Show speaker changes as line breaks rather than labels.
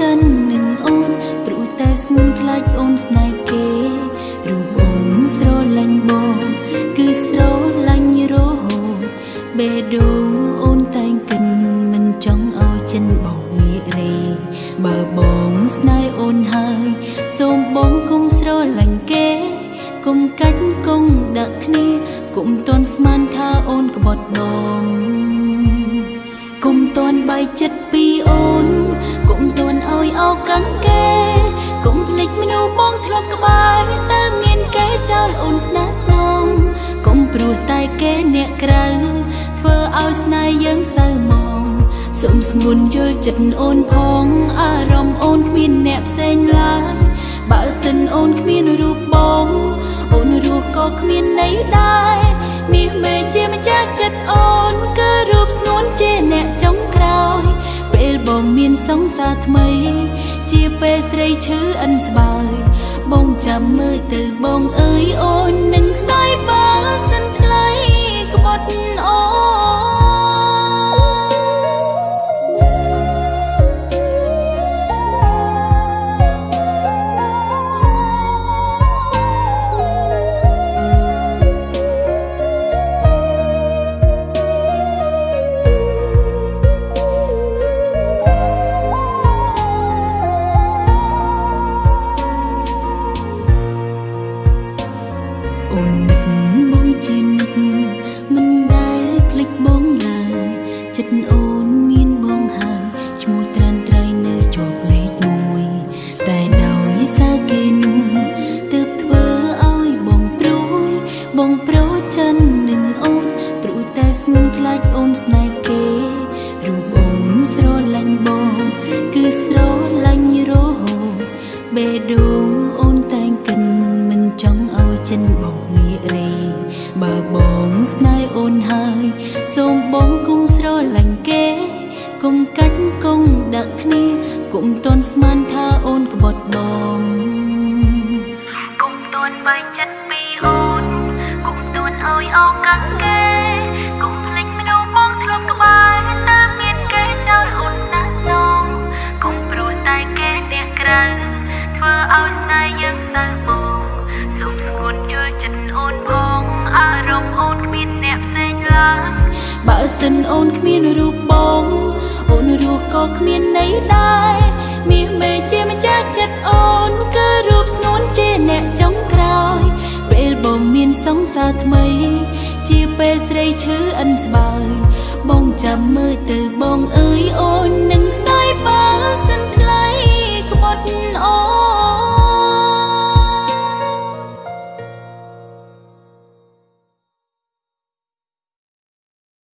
ចិននឹងអូនព្រោះតែស្ងួនខ្លាចអូនស្នេហ៍គេរូបអូនស្រលាញ់បងគឺស្រលាញ់រហូតបេះដូងអូនតែងកិនមិនចង់ឲ្យចិនបោកងាករេបើបងស្នេហ៍ យស្នេហ៍យើងសៅមងសុំស្ងួនយល់ចិត្តអូនផងអារម្មណ៍អូនគ្មានអ្នកផ្សេងឡើយបើសិនអូនគ្មានរូបបងអូនរស់ក៏គ្មានន័យដែរមាសមេជាម្ចាស់ចិត្តអូនគឺរូបស្ងួនជាអ្នកចុងក្រោយពេលបងមានសង្សារថ្មី ជាពេលស្រីឈឺអិនស្បើយបងចាំមើលទៅបងអើយអូននឹង អូននឹកបងជានិចមិនដែលភ្លេចបងឡើយចិត្តអូនមានបងហើយឈ្មោះត្រានត្រីនៅជាប់លេខ1តែដោយសារគេនោះទើបធ្វើឲ្យបងព្រួយបងប្រូចិ បើបងស្នេហ៍អូនហើយ សូមបងគុំស្រលាញ់គេគុំកាច់គង់ដាក់គ្នាគុំតន់ស្មានថាអូនក្បត់បងគុំតន់បែកចិត្តពីអូនគុំតន់ឲ្យអោកាំងគេគុំ បើសិនអូនគ្មានរូបបងអូនរស់ក៏គ្មានន័យដែរមាសមេជាម្ចាស់ចិត្តអូនគឺរូបស្ងួនជាអ្នកចុងក្រោយ ពេលបងមានសង្សារថ្មី ជាពេលស្រីឈឺអិនស្បើយបងចាំមើលទៅបង